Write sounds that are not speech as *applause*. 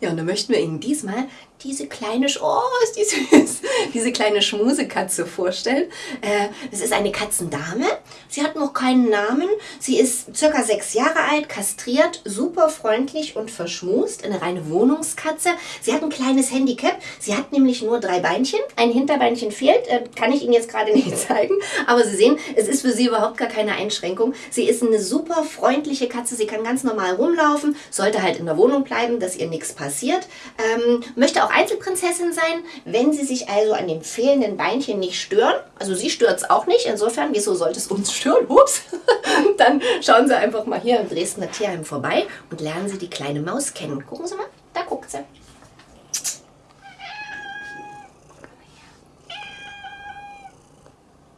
Ja, und dann möchten wir Ihnen diesmal diese kleine, Sch oh, ist die süß, *laughs* diese kleine Schmusekatze vorstellen. Äh, es ist eine Katzendame. Sie hat noch keinen Namen. Sie ist circa sechs Jahre alt, kastriert, super freundlich und verschmust. Eine reine Wohnungskatze. Sie hat ein kleines Handicap. Sie hat nämlich nur drei Beinchen. Ein Hinterbeinchen fehlt. Äh, kann ich Ihnen jetzt gerade nicht *laughs* zeigen. Aber Sie sehen, es ist für sie überhaupt gar keine Einschränkung. Sie ist eine super freundliche Katze. Sie kann ganz normal rumlaufen. Sollte halt in der Wohnung bleiben, dass ihr nichts passiert. Ähm, möchte auch Einzelprinzessin sein, wenn sie sich also an dem fehlenden Beinchen nicht stören. Also sie stört es auch nicht. Insofern, wieso sollte es uns *laughs* stören? Ups. Dann schauen Sie einfach mal hier im Dresdner Tierheim vorbei und lernen Sie die kleine Maus kennen. Gucken Sie mal.